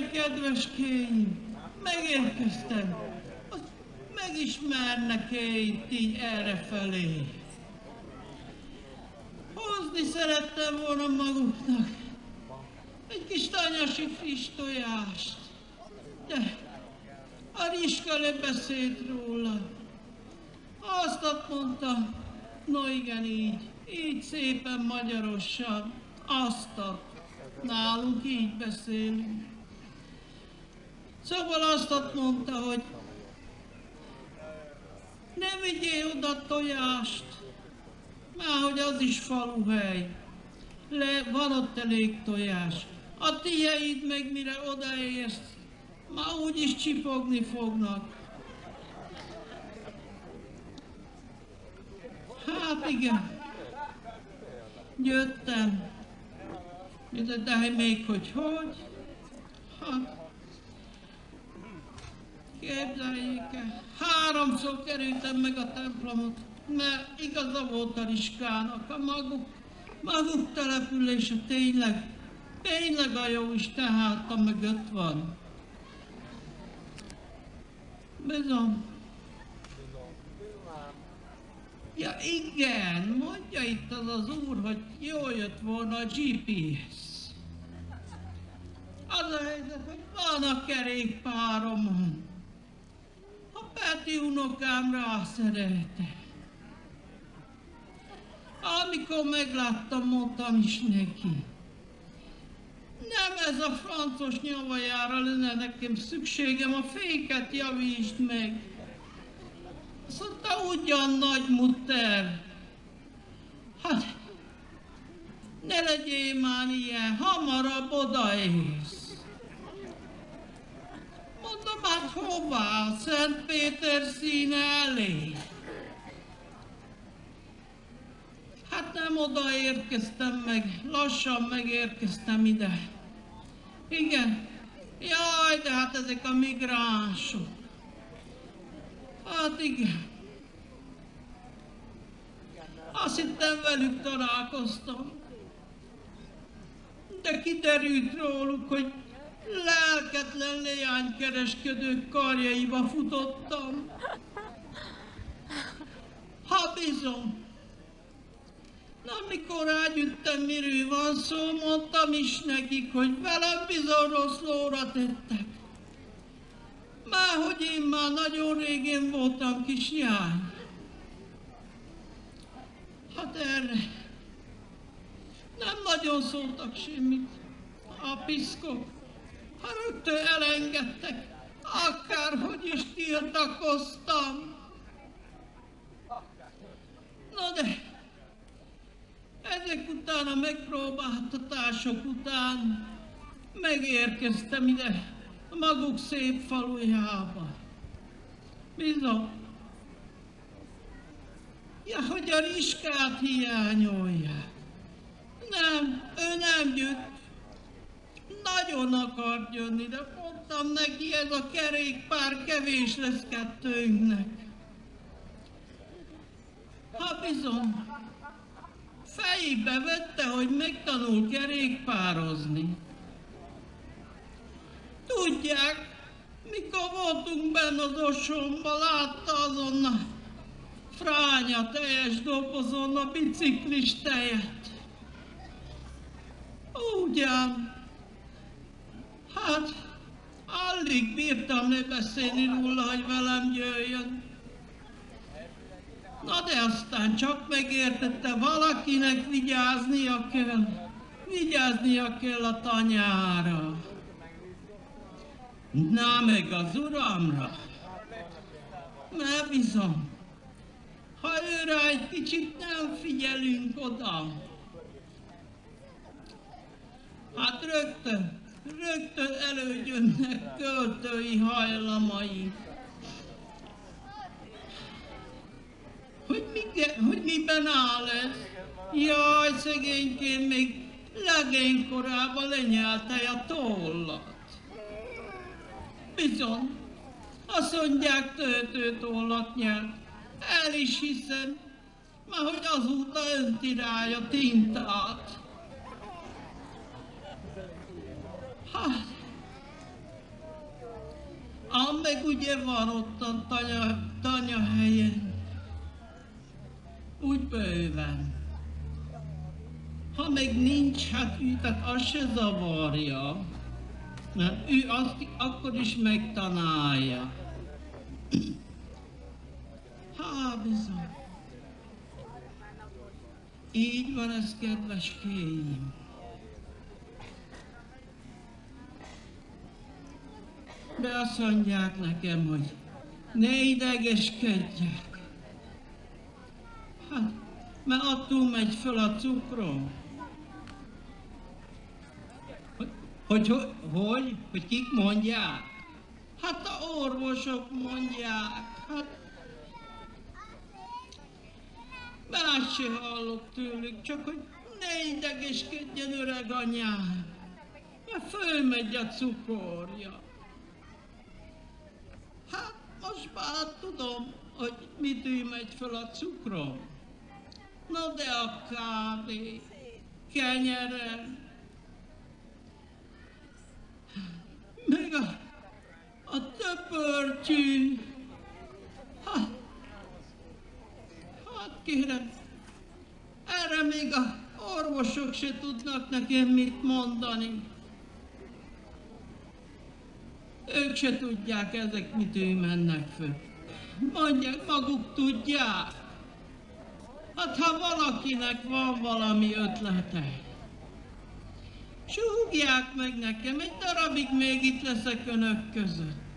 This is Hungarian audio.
Igen, kedveskéim, megérkeztem. Azt megismernek-e itt így errefelé? Hozni szerettem volna maguknak egy kis tanyasi friss tojást. De a Riska beszélt róla. Azt mondta, no igen így, így szépen magyarosan, azt nálunk így beszélünk. Szóval azt mondta, hogy ne vigyél oda tojást, már hogy az is faluhely. Le, van ott elég tojás. A tieid meg mire odaérsz, már úgyis csipogni fognak. Hát igen. Jöttem. De, de még hogy hogy? Hát. Képzeljék el. Háromszor kerültem meg a templomot, mert igaza volt a Riskának, a maguk, maguk települése tényleg, tényleg a jó Isten háta mögött van. Bizony. Ja igen, mondja itt az az úr, hogy jól jött volna a GPS. Az a helyzet, hogy van a kerékpáromon. A Peti unokám rászerelte. Amikor megláttam, mondtam is neki. Nem ez a francos nyavajára lenne nekem szükségem, a féket javítsd meg. Azt mondta, ugyan nagy mutter. Hát, ne legyél már ilyen, hamarabb odaérsz. Hát hová? Szent Péter színe elé. Hát nem oda érkeztem meg, lassan megérkeztem ide. Igen. Jaj, de hát ezek a migránsok. Hát igen. Azt hittem velük találkoztam. De kiderült róluk, hogy lelketlen leánykereskedők karjaiba futottam. Ha bizony. Mikor rágyüttem, miről van szó, mondtam is nekik, hogy velem bizony rossz lóra tettek. Már hogy én már nagyon régén voltam kis jány. Hát erre nem nagyon szóltak semmit a piszkok. Ha rögtön elengedtek, akárhogy is tiltakoztam. Na de, ezek után a megpróbáltatások után megérkeztem ide a maguk szép falujába. Bizony. Ja, hogy a riskát hiányolja. Nem, ő nem jött. Nagyon akart jönni, de mondtam neki, ez a kerékpár kevés lesz kettőnknek. Ha bizony, fejébe vette, hogy megtanul kerékpározni. Tudják, mikor voltunk benne az osomba, látta azon a fránya teljes dobozon a biciklis tejet. Ugyan, hát alig bírtam ne beszélni róla, hogy velem jöjjön. Na de aztán csak megértette, valakinek vigyáznia kell, vigyáznia kell a tanyára. Na meg az uramra. Na bizony. Ha őre egy kicsit nem figyelünk oda, hát rögtön, rögtön elődjönnek költői hajlamai. Hogy, mi, hogy miben áll ez? Jaj, szegényként még legénykorában lenyelte a tollat. Bizony, azt mondják töltőtollat nyert. El is hiszem, mert hogy azóta önti rá a tintát. Hát, Ám meg ugye van ott a tanya, tanya helyen. Úgy bőven. Ha meg nincs, hát ő, tehát az se zavarja. Mert ő azt akkor is megtanálja. Há, bizony. Így van ez, kedves kéim. De azt mondják nekem, hogy ne idegeskedjek. Hát, mert attól megy föl a cukrom. Hogy, hogy, hogy, hogy, kik mondják? Hát a orvosok mondják. Hát, más se hallok tőlük, csak hogy ne idegeskedjen öreg anyám, mert fölmegy a cukorja. Már tudom, hogy mitől megy fel a cukrom. Na de a kávé, kenyerem, meg a, a töpörtyű, hát, hát kérem, erre még a orvosok se tudnak nekem mit mondani. Ők se tudják, ezek mitől mennek föl. Mondják, maguk tudják. Hát ha valakinek van valami ötlete, súgják meg nekem, egy darabig még itt leszek önök között.